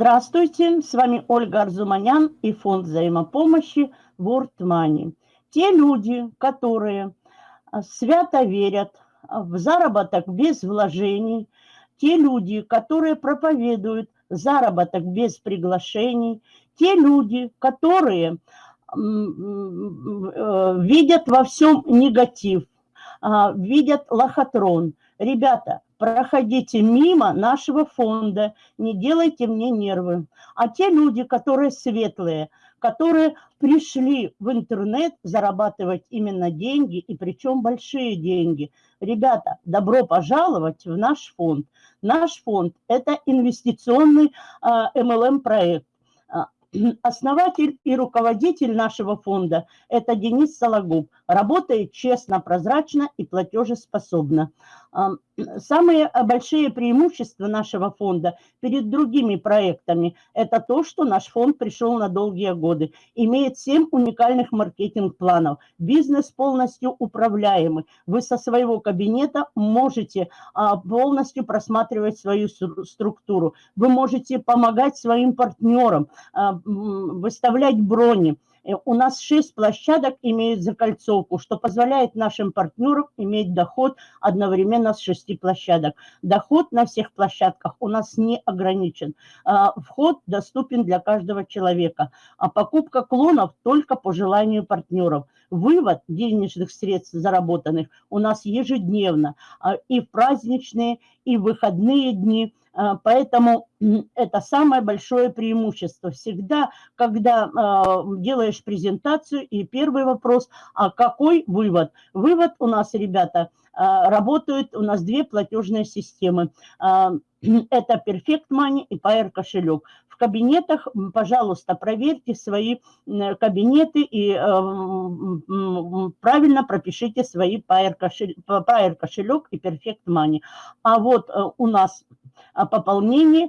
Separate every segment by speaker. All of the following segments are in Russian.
Speaker 1: Здравствуйте, с вами Ольга Арзуманян и фонд взаимопомощи World Money. Те люди, которые а, свято верят в заработок без вложений, те люди, которые проповедуют заработок без приглашений, те люди, которые э, видят во всем негатив, а, видят лохотрон. Ребята, проходите мимо нашего фонда, не делайте мне нервы. А те люди, которые светлые, которые пришли в интернет зарабатывать именно деньги, и причем большие деньги. Ребята, добро пожаловать в наш фонд. Наш фонд – это инвестиционный MLM-проект. А, основатель и руководитель нашего фонда – это Денис Сологуб. Работает честно, прозрачно и платежеспособно. Самые большие преимущества нашего фонда перед другими проектами – это то, что наш фонд пришел на долгие годы, имеет 7 уникальных маркетинг-планов, бизнес полностью управляемый. Вы со своего кабинета можете а, полностью просматривать свою структуру, вы можете помогать своим партнерам, а, выставлять брони, Э, у нас 6 площадок имеют закольцовку, что позволяет нашим партнерам иметь доход одновременно с 6 площадок. Доход на всех площадках у нас не ограничен. А, вход доступен для каждого человека. А покупка клонов только по желанию партнеров. Вывод денежных средств заработанных у нас ежедневно. А, и в праздничные, и в выходные дни – а, поэтому это самое большое преимущество. Всегда, когда а, делаешь презентацию, и первый вопрос, а какой вывод? Вывод у нас, ребята, работают, у нас две платежные системы. Это Perfect Money и Pair кошелек. Кабинетах, пожалуйста, проверьте свои кабинеты и правильно пропишите свои Pair кошелек, Pair кошелек и Perfect Money. А вот э, у нас пополнение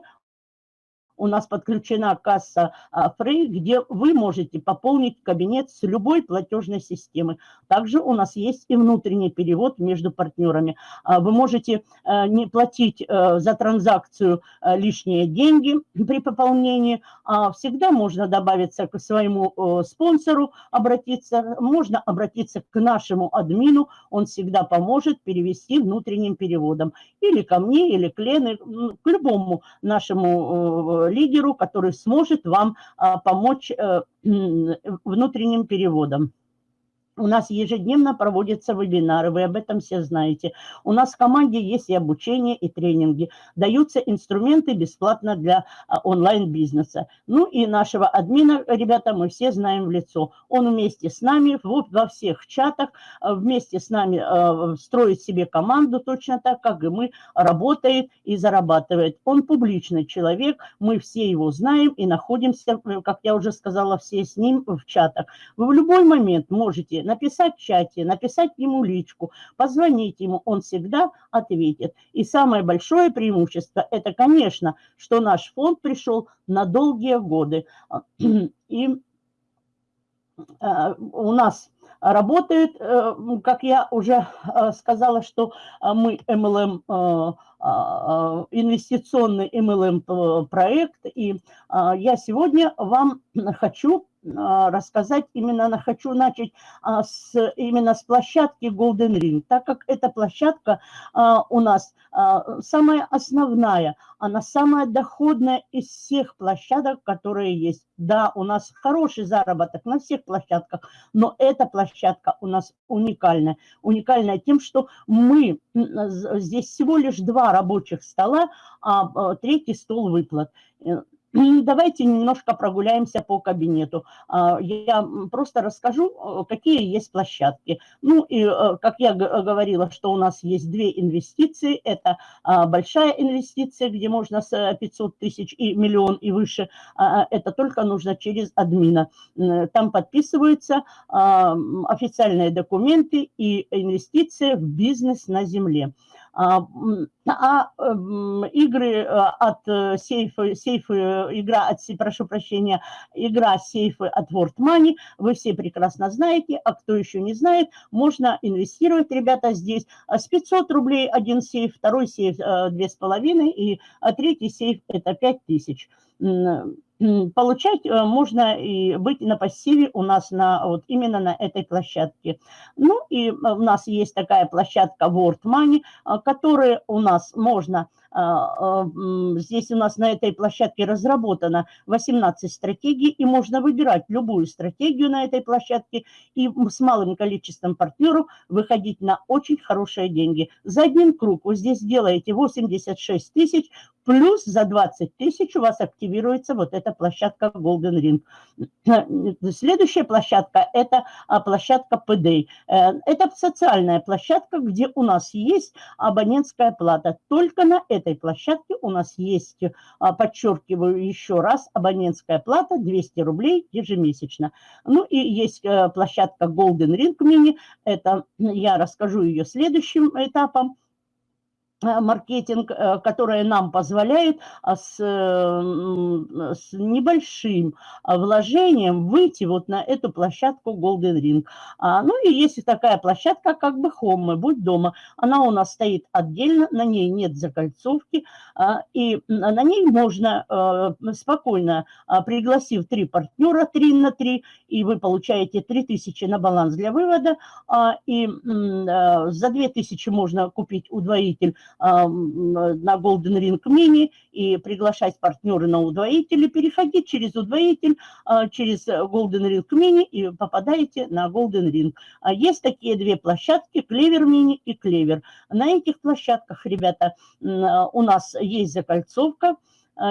Speaker 1: у нас подключена касса Free, где вы можете пополнить кабинет с любой платежной системы. Также у нас есть и внутренний перевод между партнерами. А, вы можете э, не платить э, за транзакцию э, лишние деньги при пополнении. А всегда можно добавиться к своему спонсору, обратиться. Можно обратиться к нашему админу, он всегда поможет перевести внутренним переводом. Или ко мне, или к Лене, к любому нашему лидеру, который сможет вам а, помочь э, внутренним переводом. У нас ежедневно проводятся вебинары, вы об этом все знаете. У нас в команде есть и обучение, и тренинги. Даются инструменты бесплатно для а, онлайн-бизнеса. Ну и нашего админа, ребята, мы все знаем в лицо. Он вместе с нами во всех чатах, а, вместе с нами а, строит себе команду точно так, как и мы, работает и зарабатывает. Он публичный человек, мы все его знаем и находимся, как я уже сказала, все с ним в чатах. Вы в любой момент можете написать в чате, написать ему личку, позвонить ему, он всегда ответит. И самое большое преимущество – это, конечно, что наш фонд пришел на долгие годы. И э, у нас работает, э, как я уже э, сказала, что мы MLM, инвестиционный MLM проект, и я сегодня вам хочу рассказать именно, хочу начать а, с, именно с площадки Golden Ring, так как эта площадка а, у нас самая основная, она самая доходная из всех площадок, которые есть. Да, у нас хороший заработок на всех площадках, но эта площадка у нас уникальная. Уникальная тем, что мы, здесь всего лишь два рабочих стола, а третий стол выплат. Э, Давайте немножко прогуляемся по кабинету. А, я просто расскажу, э, какие есть площадки. Ну и, э, как я говорила, что у нас есть две инвестиции. Это а, большая инвестиция, где можно с 500 тысяч и миллион и выше. А, это только нужно через админа. Там подписываются официальные документы и инвестиции в бизнес на земле. А, а игры э, от э, сейфа, сейфы, игра от, прошу прощения, игра сейфы от World Money, вы все прекрасно знаете, а кто еще не знает, можно инвестировать, ребята, здесь. С 500 рублей один сейф, второй сейф 2,5 и третий сейф это 5000 получать э, можно и быть на пассиве у нас на, вот именно на этой площадке. Ну и э, у нас есть такая площадка World Money, э, которая у нас можно здесь у нас на этой площадке разработано 18 стратегий, и можно выбирать любую стратегию на этой площадке и с малым количеством партнеров выходить на очень хорошие деньги. За один круг вы здесь делаете 86 тысяч, плюс за 20 тысяч у вас активируется вот эта площадка Golden Ring. Следующая площадка – это а, площадка PD. Э, это социальная площадка, где у нас есть абонентская плата. Только на этой этой площадке у нас есть, а, подчеркиваю еще раз, абонентская плата 200 рублей ежемесячно. Ну и есть э, площадка Golden Ring Mini, это я расскажу ее следующим этапом. Э, маркетинг, э, которые нам позволяют а, с, с небольшим а, вложением выйти вот на эту площадку Golden Ring. А, ну и есть такая площадка, как бы Home, будь дома. Она у нас стоит отдельно, на ней нет закольцовки, и на ней можно э, спокойно, пригласив три партнера, три на три, и вы получаете 3000 на баланс для вывода, и за 2000 можно купить удвоитель на Golden Ring Mini и приглашать партнеры на удвоители, переходить через удвоитель, а, через Golden Ring Mini и попадаете на Golden Ring. А есть такие две площадки, Клевер Mini и Клевер. На этих площадках, ребята, у нас есть закольцовка, а,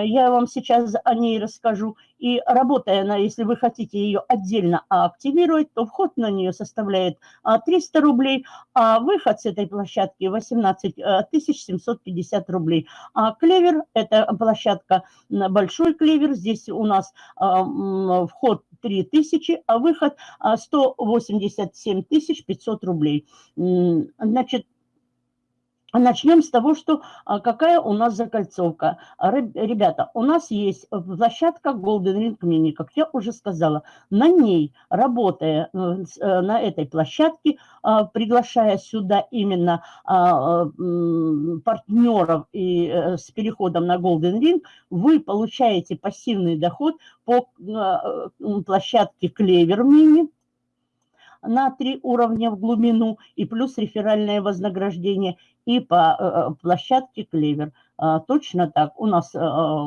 Speaker 1: я вам сейчас о ней расскажу. И работая на, если вы хотите ее отдельно активировать, то вход на нее составляет 300 а, рублей, а выход с этой площадки 18 750 а, рублей. А клевер – это площадка большой клевер. Здесь у нас вход 3000, а выход 187 500 рублей. Значит, Начнем с того, что а, какая у нас закольцовка. Ребята, у нас есть площадка Golden Ring Mini, как я уже сказала. На ней, работая э, э, на этой площадке, а, приглашая сюда именно а, партнеров и э, с переходом на Golden Ring, вы получаете пассивный доход по площадке Clever Mini, на три уровня в глубину и плюс реферальное вознаграждение и по э, э, площадке Клевер. А, точно так. У нас э,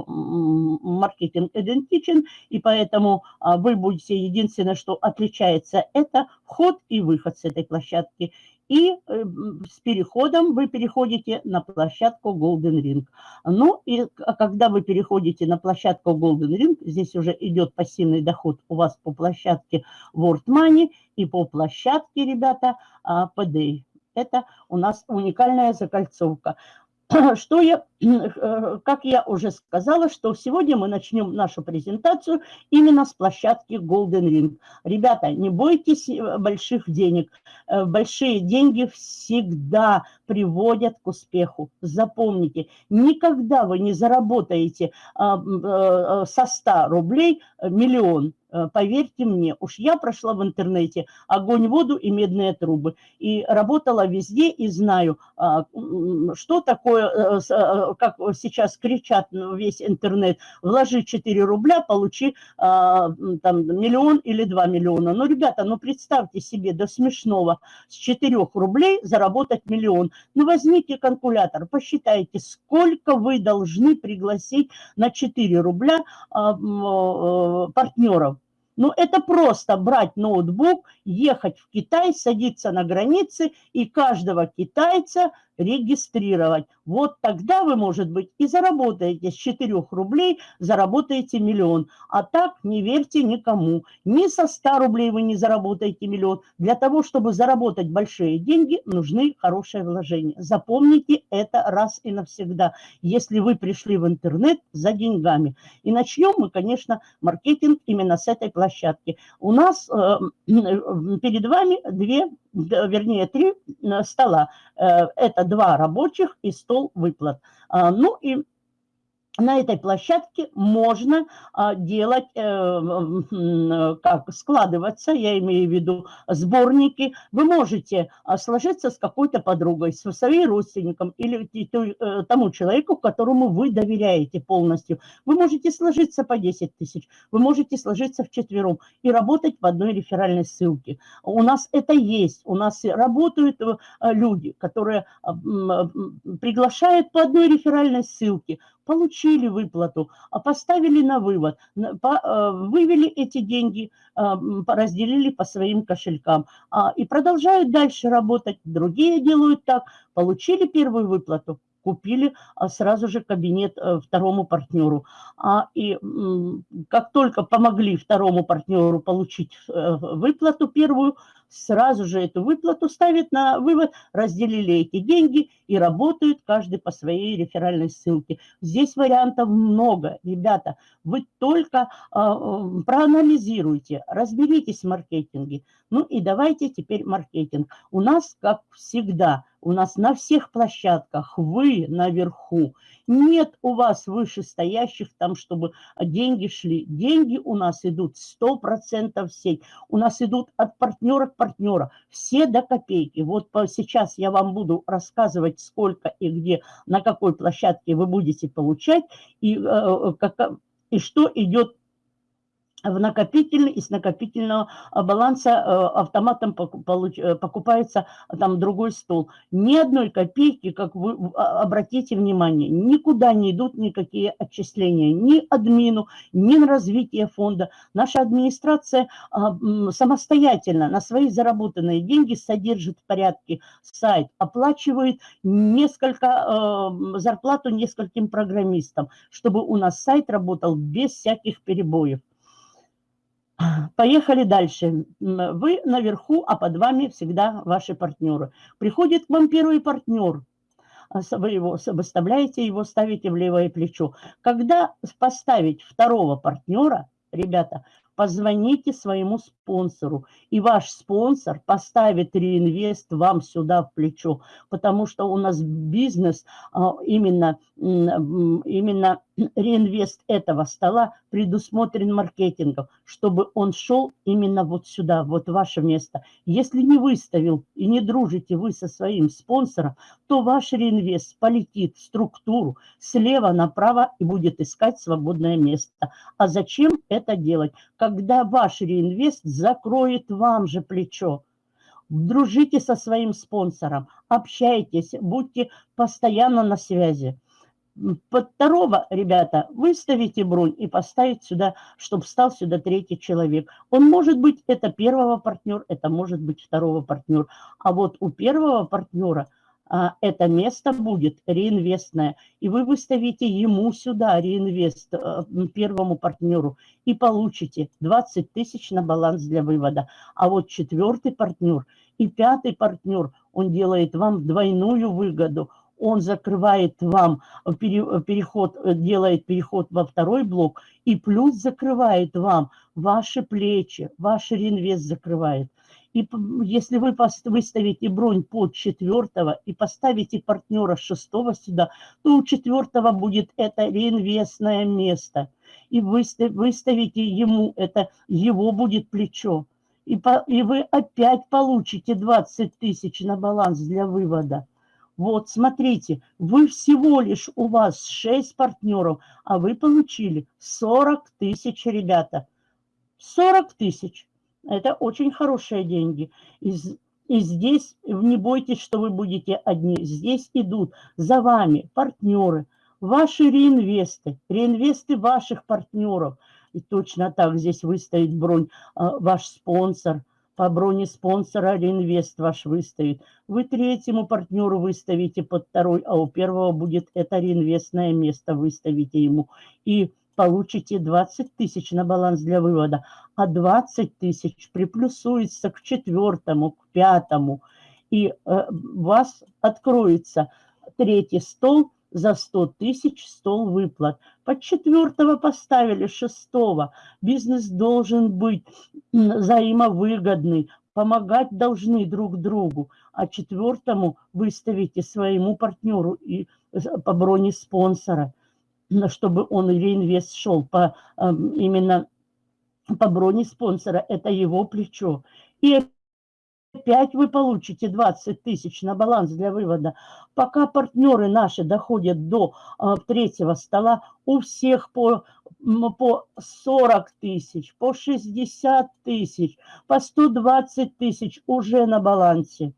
Speaker 1: маркетинг идентичен, и поэтому а, вы будете, единственное, что отличается, это вход и выход с этой площадки. И с переходом вы переходите на площадку Golden Ring. Ну и когда вы переходите на площадку Golden Ring, здесь уже идет пассивный доход у вас по площадке World Money и по площадке, ребята. А, это у нас уникальная закольцовка. Что я, э, как я уже сказала, что сегодня мы начнем нашу презентацию именно с площадки Golden Ring. Ребята, не бойтесь э, больших денег. Э, большие деньги всегда приводят к успеху. Запомните, никогда вы не заработаете со 100 рублей миллион Э, поверьте мне, уж я прошла в интернете огонь, воду и медные трубы. И работала везде и знаю, а, что такое, э, э, как сейчас кричат весь интернет, вложи 4 рубля, получи а, там миллион или 2 миллиона. Ну, ребята, ну представьте себе до смешного, с 4 рублей заработать миллион. Ну, возьмите калькулятор, посчитайте, сколько вы должны пригласить на 4 рубля а, партнеров. Ну, это просто брать ноутбук, ехать в Китай, садиться на границе и каждого китайца регистрировать. Вот тогда вы, может быть, и заработаете с 4 рублей, заработаете миллион. А так не верьте никому. Ни со 100 рублей вы не заработаете миллион. Для того, чтобы заработать большие деньги, нужны хорошие вложения. Запомните это раз и навсегда, если вы пришли в интернет за деньгами. И начнем мы, конечно, маркетинг именно с этой площадки. У нас э, перед вами две вернее, три стола. Это два рабочих и стол выплат. А, ну и на этой площадке можно а, делать, э, как складываться, я имею в виду сборники. Вы можете а, сложиться с какой-то подругой, со своим родственником или э, тому человеку, которому вы доверяете полностью. Вы можете сложиться по 10 тысяч, вы можете сложиться в четвером и работать в одной реферальной ссылке. У нас это есть, у нас работают э, люди, которые приглашают по одной реферальной ссылке, получили выплату, а поставили на вывод, э, вывели эти деньги, э, разделили по своим кошелькам а, и продолжают дальше работать. Другие делают так, получили первую выплату, купили а, сразу же кабинет э, второму партнеру. И как только помогли второму партнеру получить выплату первую, сразу же эту выплату ставят на вывод, разделили эти деньги и работают каждый по своей реферальной ссылке. Здесь вариантов много, ребята. Вы только э, проанализируйте, разберитесь в маркетинге. Ну и давайте теперь маркетинг. У нас, как всегда, у нас на всех площадках вы наверху. Нет у вас вышестоящих там, чтобы деньги шли. Деньги у нас идут 100% в сеть. У нас идут от партнера к партнеру. Все до копейки. Вот сейчас я вам буду рассказывать, сколько и где, на какой площадке вы будете получать. И, э, как, и что идет в накопительный, из накопительного а, баланса э, автоматом э, покупается там другой стол. Ни одной копейки, как вы а, обратите внимание, никуда не идут никакие отчисления, ни админу, ни на развитие фонда. Наша администрация а, самостоятельно на свои заработанные деньги содержит в порядке сайт, оплачивает несколько, э, зарплату нескольким программистам, чтобы у нас сайт работал без всяких перебоев. Поехали дальше. Вы наверху, а под вами всегда ваши партнеры. Приходит к вам первый партнер, а, вы его выставляете, его ставите в левое плечо. Когда поставить второго партнера, ребята, позвоните своему спонсору, и ваш спонсор поставит реинвест вам сюда в плечо, потому что у нас бизнес, а, именно, именно реинвест этого стола предусмотрен маркетингом, чтобы он шел именно вот сюда, вот ваше место. Если не выставил и не дружите вы со своим спонсором, то ваш реинвест полетит в структуру слева направо и будет искать свободное место. А зачем это делать? Когда ваш реинвест закроет вам же плечо. Дружите со своим спонсором, общайтесь, будьте постоянно на связи под второго, ребята, выставите бронь и поставить сюда, чтобы стал сюда третий человек. Он может быть, это первого партнер, это может быть второго партнер. А вот у первого партнера это место будет реинвестное. И вы выставите ему сюда реинвест, а, первому партнеру, и получите 20 тысяч на баланс для вывода. А вот четвертый партнер и пятый партнер, он делает вам двойную выгоду – он закрывает вам переход, делает переход во второй блок и плюс закрывает вам ваши плечи, ваш реинвест закрывает. И если вы выставите бронь под четвертого и поставите партнера шестого сюда, то у четвертого будет это реинвестное место. И выставите ему это, его будет плечо. И, по, и вы опять получите 20 тысяч на баланс для вывода. Вот, смотрите, вы всего лишь, у вас 6 партнеров, а вы получили 40 тысяч, ребята. 40 тысяч. Это очень хорошие деньги. И, и здесь не бойтесь, что вы будете одни. Здесь идут за вами партнеры, ваши реинвесты, реинвесты ваших партнеров. И точно так здесь выстоит бронь а, ваш спонсор – по броне спонсора реинвест ваш выставит. Вы третьему партнеру выставите под второй, а у первого будет это реинвестное место, выставите ему. И получите 20 тысяч на баланс для вывода, а 20 тысяч приплюсуется к четвертому, к пятому. И э, у вас откроется третий стол – за 100 тысяч стол выплат. Под четвертого поставили шестого. Бизнес должен быть взаимовыгодный. помогать должны друг другу, а четвертому выставите своему партнеру и по броне спонсора, чтобы он реинвест шел по, эм, именно по броне спонсора, это его плечо. И опять вы получите 20 тысяч на баланс для вывода. Пока партнеры наши доходят до а, третьего стола, у всех по, по 40 тысяч, по 60 тысяч, по 120 тысяч уже на балансе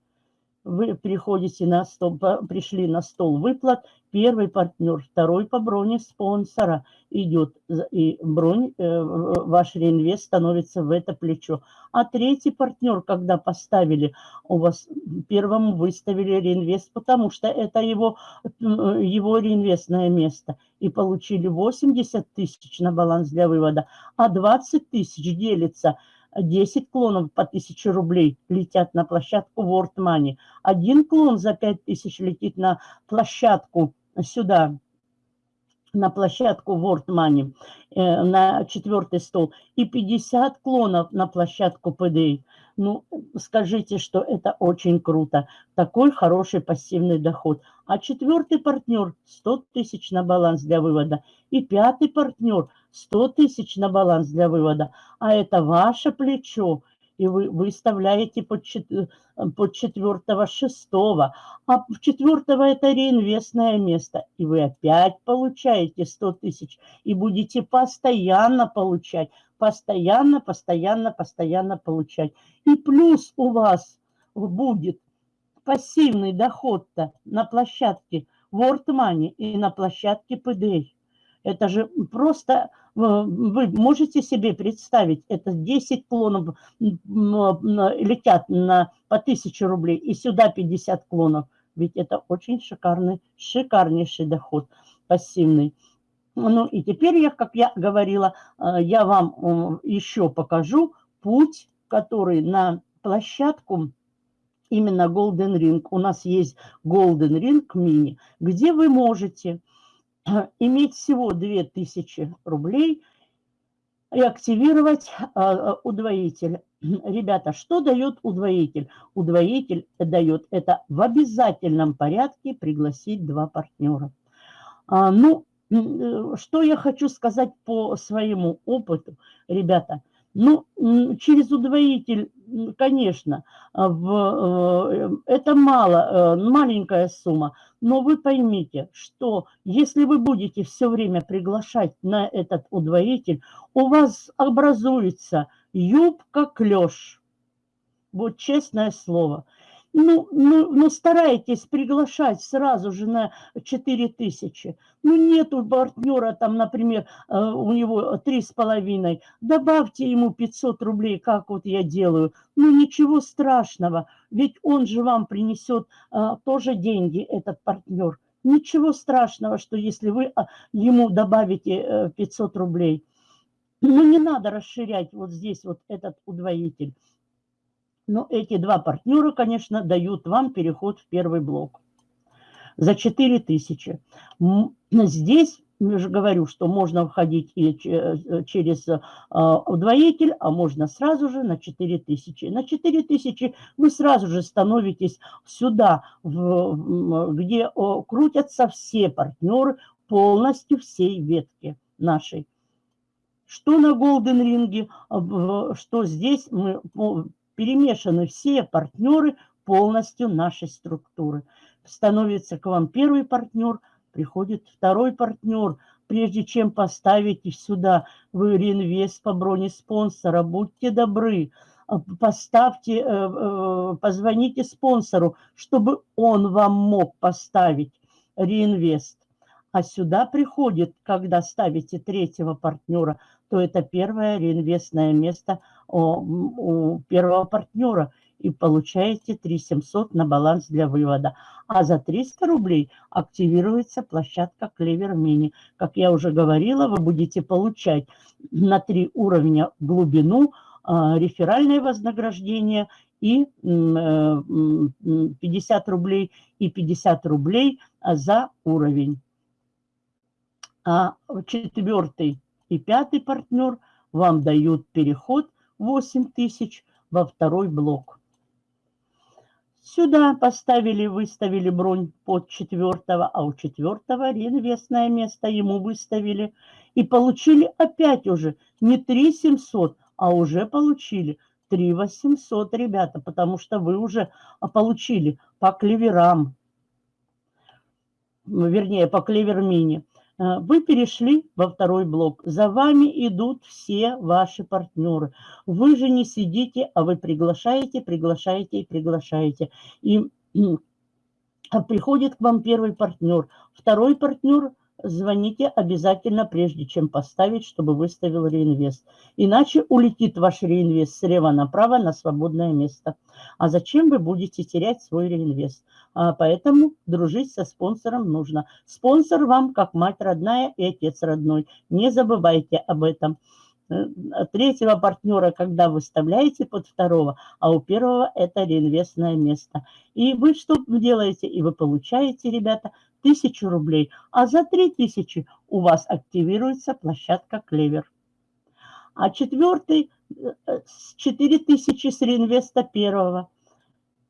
Speaker 1: вы приходите на стол, пришли на стол выплат, первый партнер, второй по броне спонсора идет, и бронь, э, ваш реинвест становится в это плечо. А третий партнер, когда поставили, у вас первому выставили реинвест, потому что это его, его реинвестное место, и получили 80 тысяч на баланс для вывода, а 20 тысяч делится – 10 клонов по 1000 рублей летят на площадку World Money. Один клон за 5000 летит на площадку сюда, на площадку World Money, э, на четвертый стол. И 50 клонов на площадку PDA. Ну, скажите, что это очень круто. Такой хороший пассивный доход. А четвертый партнер 100 тысяч на баланс для вывода. И пятый партнер 100 тысяч на баланс для вывода. А это ваше плечо. И вы выставляете под, под четвертого, шестого. А в четвертого это реинвестное место. И вы опять получаете 100 тысяч. И будете постоянно получать постоянно, постоянно, постоянно получать. И плюс у вас будет пассивный доход-то на площадке World Money и на площадке PDA. Это же просто, э, вы можете себе представить, это 10 клонов летят на, по 1000 рублей, и сюда 50 клонов. Ведь это очень шикарный, шикарнейший доход пассивный. Ну и теперь я, как я говорила, э, я вам э, еще покажу путь, который на площадку именно Golden Ring. У нас есть Golden Ring Mini, где вы можете иметь всего 2000 рублей и активировать удвоитель. Ребята, что дает удвоитель? Удвоитель дает это в обязательном порядке пригласить два партнера. А, ну, Э, что я хочу сказать по своему опыту, ребята? Ну, через удвоитель, конечно, а, в, э, это мало, э, маленькая сумма, но вы поймите, что если вы будете все время приглашать на этот удвоитель, у вас образуется юбка-клеш. Вот честное слово. Ну, ну, ну, старайтесь приглашать сразу же на 4 тысячи. Ну, нету партнера там, например, э, у него три с половиной. Добавьте ему 500 рублей, как вот я делаю. Ну, ничего страшного, ведь он же вам принесет а, тоже деньги, этот партнер. Ничего страшного, что если вы а, ему добавите 500 рублей. Ну, не надо расширять вот здесь вот этот удвоитель. Но эти два партнера, конечно, дают вам переход в первый блок за 4 тысячи. Здесь я же говорю, что можно входить и э, через а, удвоитель, а можно сразу же на 4 тысячи. На 4 тысячи вы сразу же становитесь сюда, где крутятся все партнеры полностью всей ветки нашей. Что на Golden Ring, а, что здесь мы перемешаны все партнеры полностью нашей структуры. Становится к вам первый партнер, приходит второй партнер. Прежде чем поставить сюда вы реинвест по броне спонсора, будьте добры, а, поставьте, э, э, позвоните спонсору, чтобы он вам мог поставить реинвест. А сюда приходит, когда ставите третьего партнера, то это первое реинвестное место у первого партнера и получаете 3700 на баланс для вывода. А за 300 рублей активируется площадка Клевер Мини. Как я уже говорила, вы будете получать на три уровня глубину, а, реферальное вознаграждение и 50 э, рублей и 50 рублей за уровень. А четвертый и пятый партнер вам дают переход 8 тысяч, во второй блок. Сюда поставили, выставили бронь под четвертого, а у четвертого реинвестное место ему выставили. И получили опять уже не 3 700, а уже получили 3 800, ребята, потому что вы уже получили по клеверам, вернее, по клевер-мини. Э, вы перешли во второй блок. За вами идут все ваши партнеры. Вы же не сидите, а вы приглашаете, приглашаете и приглашаете. И приходит к вам первый партнер. Второй партнер – звоните обязательно, прежде чем поставить, чтобы выставил реинвест. Иначе улетит ваш реинвест слева направо на свободное место. А зачем вы будете терять свой реинвест? А поэтому дружить со спонсором нужно. Спонсор вам как мать родная и отец родной. Не забывайте об этом. Э, третьего партнера, когда выставляете под второго, а у первого это реинвестное место. И вы что делаете? И вы получаете, ребята, тысячу рублей, а за три тысячи у вас активируется площадка Клевер. А четвертый э, с 4 тысячи с реинвеста первого.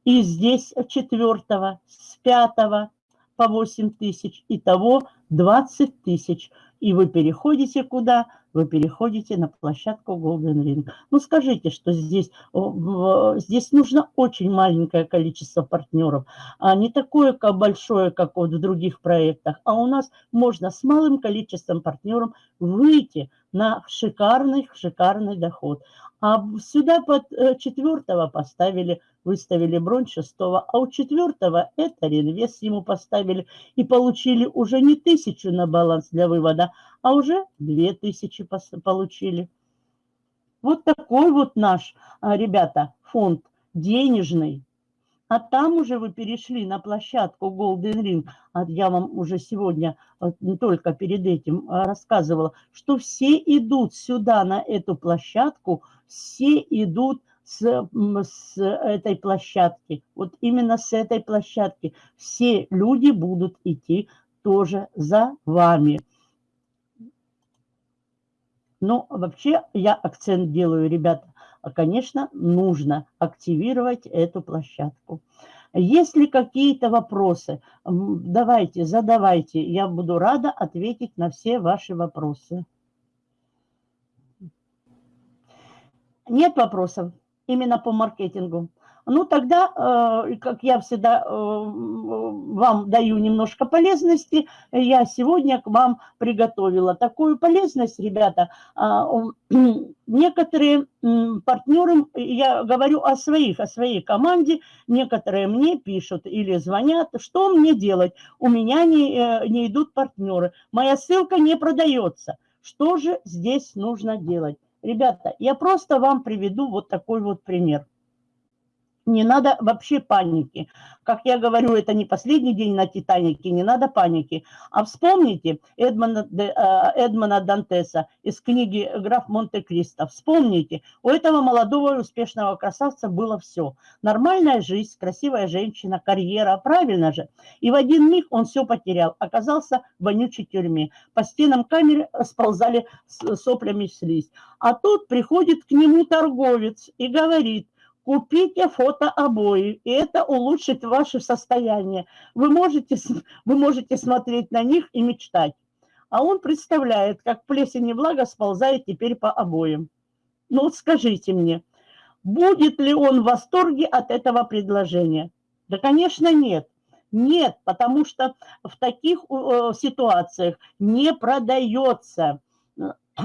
Speaker 1: И здесь четвертого, с пятого по 8 тысяч. Итого 20 тысяч. И вы переходите куда? Вы переходите на площадку Golden Ring. Ну, скажите, что здесь, здесь нужно очень маленькое количество партнеров, а не такое как большое, как вот в других проектах. А у нас можно с малым количеством партнеров выйти на шикарный, шикарный доход. А сюда под э, четвертого поставили, выставили бронь шестого, а у четвертого это реинвест ему поставили и получили уже не тысячу на баланс для вывода, а уже две тысячи получили. Вот такой вот наш, а, ребята, фонд денежный. А там уже вы перешли на площадку Golden Ring. А я вам уже сегодня, не только перед этим а, рассказывала, что все идут сюда, на эту площадку, все идут с, с этой площадки. Вот именно с этой площадки. Все люди будут идти тоже за вами. Но вообще я акцент делаю, ребята, а, конечно, нужно активировать эту площадку. Если какие-то вопросы, давайте, задавайте. Я буду рада ответить на все ваши вопросы. Нет вопросов именно по маркетингу? Ну, тогда, э, как я всегда э, вам даю немножко полезности, я сегодня к вам приготовила такую полезность, ребята. А, некоторые партнеры, я говорю о своих, о своей команде, некоторые мне пишут или звонят, что мне делать? У меня не, э, не идут партнеры, моя ссылка не продается. Что же здесь нужно делать? Ребята, я просто вам приведу вот такой вот пример. Не надо вообще паники. Как я говорю, это не последний день на Титанике, не надо паники. А вспомните Эдмона, э, Эдмона Дантеса из книги «Граф Монте-Кристо». Вспомните, у этого молодого успешного красавца было все. Нормальная жизнь, красивая женщина, карьера, правильно же. И в один миг он все потерял, оказался в вонючей тюрьме. По стенам камеры сползали соплями слизь. А тут приходит к нему торговец и говорит, Купите фотообои, и это улучшит ваше состояние. Вы можете, вы можете смотреть на них и мечтать. А он представляет, как плесень и влага сползает теперь по обоям. Ну вот скажите мне, будет ли он в восторге от этого предложения? Да, конечно, нет. Нет, потому что в таких э, ситуациях не продается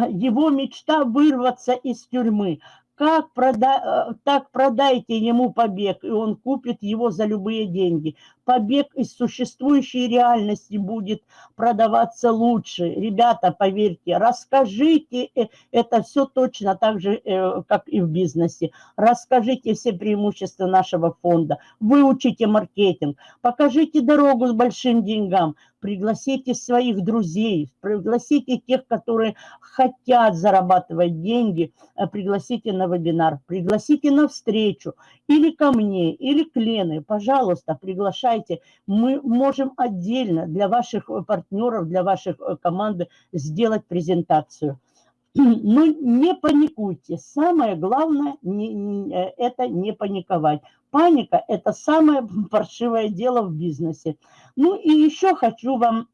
Speaker 1: его мечта вырваться из тюрьмы, как прода... Э, так продайте ему побег, и он купит его за любые деньги. Побег из существующей реальности будет продаваться лучше. Ребята, поверьте, расскажите, э, это все точно так же, э, как и в бизнесе. Расскажите все преимущества нашего фонда, выучите маркетинг, покажите дорогу с большим деньгам, пригласите своих друзей, пригласите тех, которые хотят зарабатывать деньги, э, пригласите на вебинар, пригласите на встречу. Или ко мне, или к Лене, пожалуйста, приглашайте. Мы можем отдельно для ваших партнеров, для ваших э, команды сделать презентацию. Но не паникуйте. Самое главное не, не, э, это не паниковать. Паника – это самое паршивое дело в бизнесе. Ну и еще хочу вам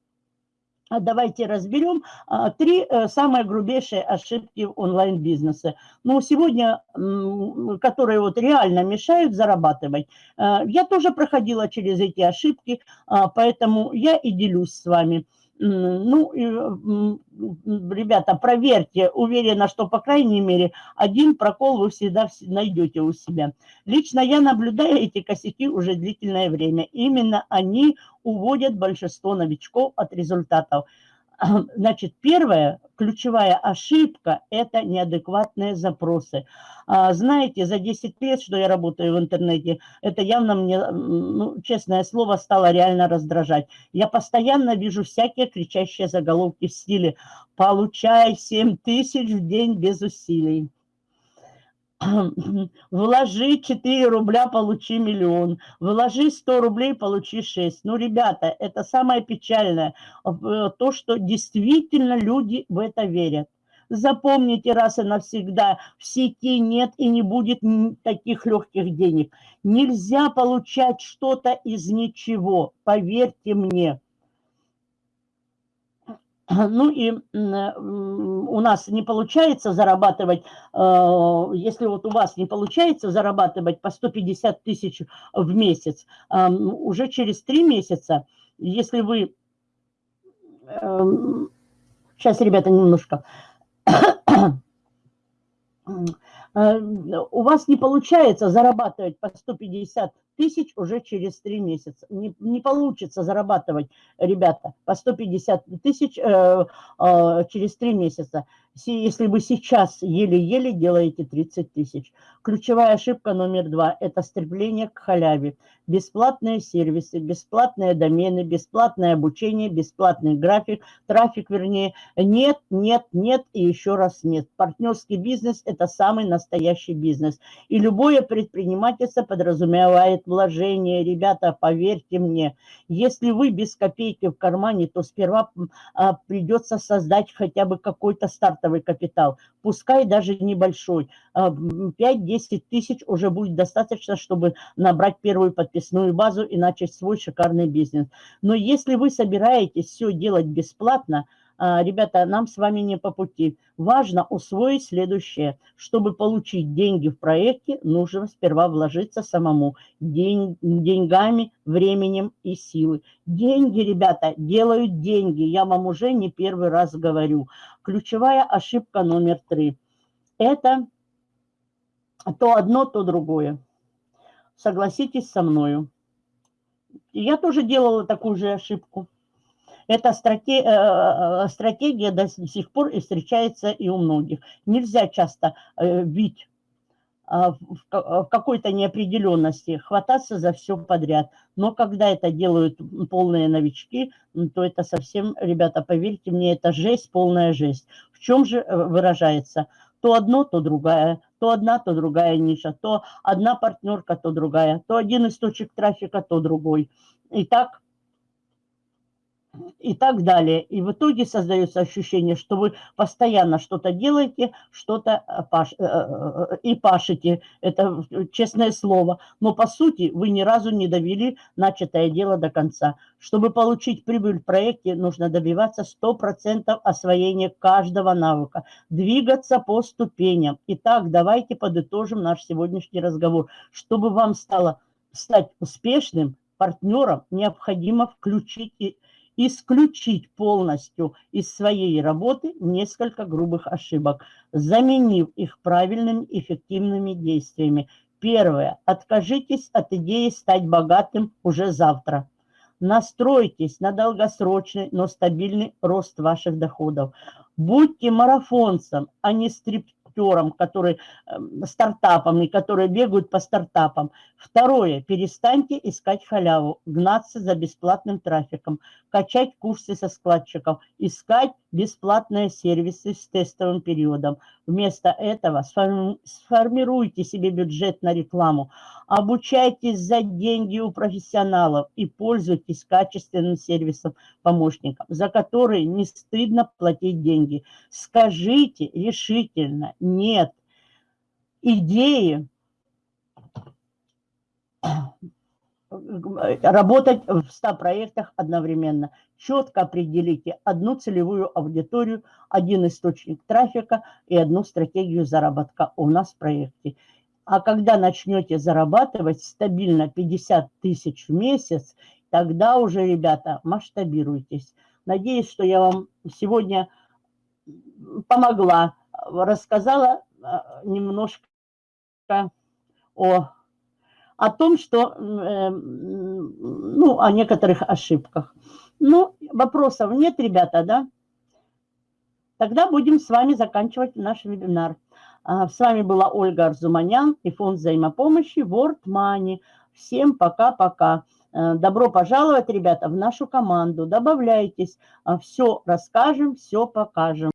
Speaker 1: давайте разберем а, три э, самые грубейшие ошибки онлайн-бизнеса. Ну, сегодня, которые вот реально мешают зарабатывать. Э, я тоже проходила через эти ошибки, а, поэтому я и делюсь с вами. Ну, ребята, проверьте, уверена, что, по крайней мере, один прокол вы всегда найдете у себя. Лично я наблюдаю эти косяки уже длительное время. Именно они уводят большинство новичков от результатов. Значит, первая ключевая ошибка – это неадекватные запросы. А, знаете, за 10 лет, что я работаю в интернете, это явно мне, ну, честное слово, стало реально раздражать. Я постоянно вижу всякие кричащие заголовки в стиле «Получай 7 тысяч в день без усилий». Вложи 4 рубля, получи миллион. Вложи 100 рублей, получи 6. Ну, ребята, это самое печальное. То, что действительно люди в это верят. Запомните раз и навсегда, в сети нет и не будет таких легких денег. Нельзя получать что-то из ничего, поверьте мне. Ну и у нас не получается зарабатывать, э, если вот у вас не получается зарабатывать по 150 тысяч в месяц, уже через три месяца, если вы... Сейчас, эм, ребята, немножко Э, у вас не получается зарабатывать по 150 тысяч уже через три месяца. Не, не получится зарабатывать, ребята, по 150 тысяч э, э, через три месяца если вы сейчас еле-еле делаете 30 тысяч. Ключевая ошибка номер два – это стремление к халяве. Бесплатные сервисы, бесплатные домены, бесплатное обучение, бесплатный график, трафик вернее. Нет, нет, нет и еще раз нет. Партнерский бизнес – это самый настоящий бизнес. И любое предпринимательство подразумевает вложение. Ребята, поверьте мне, если вы без копейки в кармане, то сперва а, придется создать хотя бы какой-то старт стартовый капитал, пускай даже небольшой, 5-10 а, тысяч уже будет достаточно, чтобы набрать первую подписную базу и начать свой шикарный бизнес. Но если вы собираетесь все делать бесплатно, ребята, нам с вами не по пути. Важно усвоить следующее. Чтобы получить деньги в проекте, нужно сперва вложиться самому День, деньгами, временем и силой. Деньги, ребята, делают деньги. Я вам уже не первый раз говорю. Ключевая ошибка номер три. Это то одно, то другое. Согласитесь со мною. Я тоже делала такую же ошибку. Эта стратегия, э, э, стратегия до сих пор и встречается и у многих. Нельзя часто бить э, в какой-то неопределенности, хвататься за все подряд. Но когда это делают полные новички, то это совсем, ребята, поверьте мне, это жесть, полная жесть. В чем же выражается? То одно, то другая, то одна, то другая ниша, то одна партнерка, то другая, то один источник трафика, то другой. И так и так далее. И в итоге создается ощущение, что вы постоянно что-то делаете, что-то э, паш, э, э, и пашете. Это честное слово. Но по сути вы ни разу не довели начатое дело до конца. Чтобы получить прибыль в проекте, нужно добиваться 100% освоения каждого навыка. Двигаться по ступеням. Итак, давайте подытожим наш сегодняшний разговор. Чтобы вам стало стать успешным партнером, необходимо включить исключить полностью из своей работы несколько грубых ошибок, заменив их правильными эффективными действиями. Первое. Откажитесь от идеи стать богатым уже завтра. Настройтесь на долгосрочный, но стабильный рост ваших доходов. Будьте марафонцем, а не стрип актерам, которые, эм, стартапами, которые бегают по стартапам. Второе, перестаньте искать халяву, гнаться за бесплатным трафиком, качать курсы со складчиков, искать бесплатные сервисы с тестовым периодом. Вместо этого сформируйте себе бюджет на рекламу, обучайтесь за деньги у профессионалов и пользуйтесь качественным сервисом помощником, за который не стыдно платить деньги. Скажите решительно «нет» идеи работать в 100 проектах одновременно. Четко определите одну целевую аудиторию, один источник трафика и одну стратегию заработка у нас в проекте. А когда начнете зарабатывать стабильно 50 тысяч в месяц, тогда уже, ребята, масштабируйтесь. Надеюсь, что я вам сегодня помогла, рассказала а, немножко о о том, что, э, ну, о некоторых ошибках. Ну, вопросов нет, ребята, да? Тогда будем с вами заканчивать наш вебинар. А, с вами была Ольга Арзуманян и фонд взаимопомощи World Money. Всем пока-пока. Э, добро пожаловать, ребята, в нашу команду. Добавляйтесь. А, все расскажем, все покажем.